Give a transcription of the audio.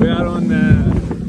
We are on the.